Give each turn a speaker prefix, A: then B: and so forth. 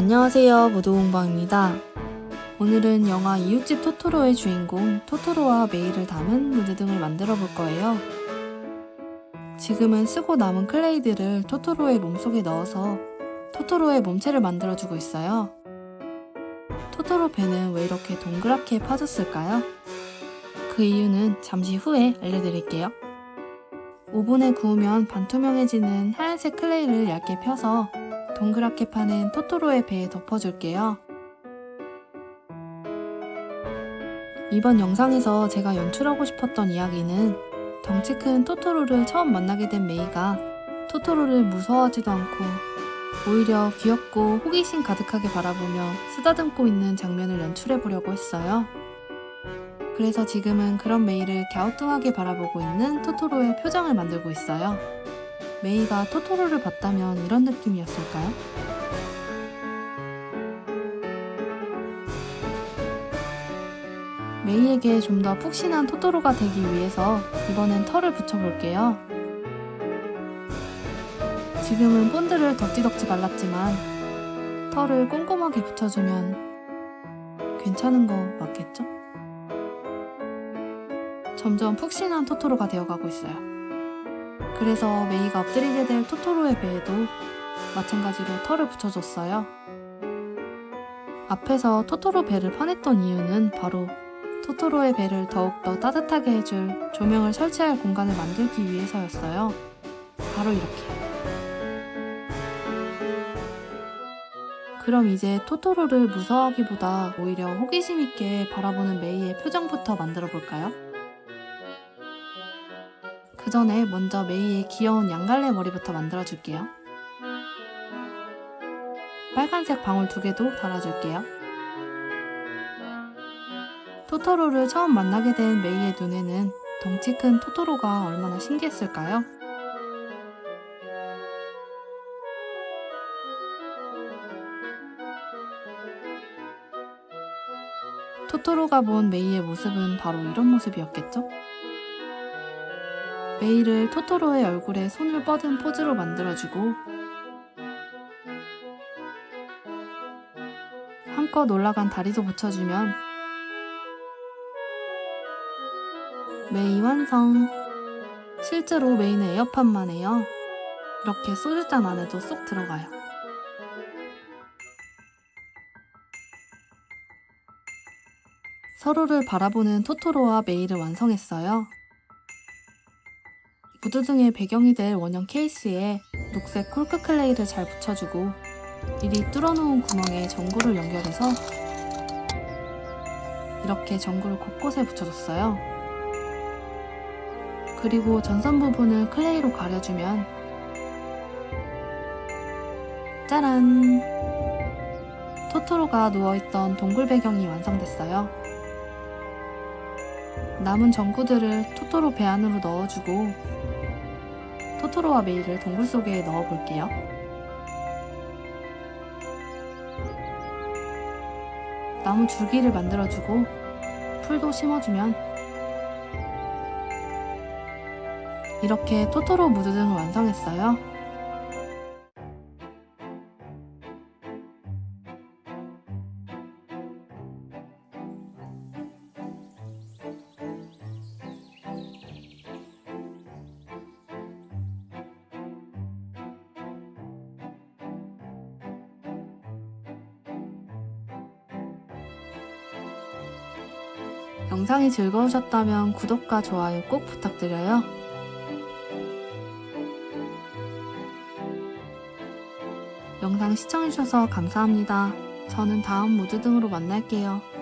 A: 안녕하세요 무도공방입니다. 오늘은 영화 이웃집 토토로의 주인공 토토로와 메이를 담은 무드 등을 만들어 볼 거예요. 지금은 쓰고 남은 클레이들을 토토로의 몸속에 넣어서 토토로의 몸체를 만들어주고 있어요. 토토로 배는 왜 이렇게 동그랗게 파졌을까요? 그 이유는 잠시 후에 알려드릴게요. 오븐에 구우면 반투명해지는 하얀색 클레이를 얇게 펴서 동그랗게 파는 토토로의 배에 덮어줄게요. 이번 영상에서 제가 연출하고 싶었던 이야기는 덩치 큰 토토로를 처음 만나게 된 메이가 토토로를 무서워하지도 않고 오히려 귀엽고 호기심 가득하게 바라보며 쓰다듬고 있는 장면을 연출해 보려고 했어요. 그래서 지금은 그런 메이를 갸우뚱하게 바라보고 있는 토토로의 표정을 만들고 있어요. 메이가 토토로를 봤다면 이런 느낌이었을까요? 메이에게 좀 더 푹신한 토토로가 되기 위해서 이번엔 털을 붙여볼게요. 지금은 본드를 덕지덕지 발랐지만 털을 꼼꼼하게 붙여주면 괜찮은 거 맞겠죠? 점점 푹신한 토토로가 되어가고 있어요. 그래서 메이가 엎드리게 될 토토로의 배에도 마찬가지로 털을 붙여줬어요. 앞에서 토토로 배를 파냈던 이유는 바로 토토로의 배를 더욱더 따뜻하게 해줄 조명을 설치할 공간을 만들기 위해서였어요. 바로 이렇게. 그럼 이제 토토로를 무서워하기보다 오히려 호기심 있게 바라보는 메이의 표정부터 만들어 볼까요? 그 전에 먼저 메이의 귀여운 양갈래 머리부터 만들어 줄게요. 빨간색 방울 두 개도 달아줄게요. 토토로를 처음 만나게 된 메이의 눈에는 덩치 큰 토토로가 얼마나 신기했을까요? 토토로가 본 메이의 모습은 바로 이런 모습이었겠죠? 메이를 토토로의 얼굴에 손을 뻗은 포즈로 만들어주고 한껏 올라간 다리도 붙여주면 메이 완성! 실제로 메이는 에어팟만 해요. 이렇게 소주잔 안에도 쏙 들어가요. 서로를 바라보는 토토로와 메이를 완성했어요. 무드 등의 배경이 될 원형 케이스에 녹색 콜크 클레이를 잘 붙여주고 미리 뚫어놓은 구멍에 전구를 연결해서 이렇게 전구를 곳곳에 붙여줬어요. 그리고 전선 부분을 클레이로 가려주면 짜란! 토토로가 누워있던 동굴 배경이 완성됐어요. 남은 전구들을 토토로 배 안으로 넣어주고 토토로와 메이를 동굴 속에 넣어볼게요. 나무 줄기를 만들어주고 풀도 심어주면 이렇게 토토로 무드 등을 완성했어요. 영상이 즐거우셨다면 구독과 좋아요 꼭 부탁드려요. 영상 시청해주셔서 감사합니다. 저는 다음 모드 등으로 만날게요.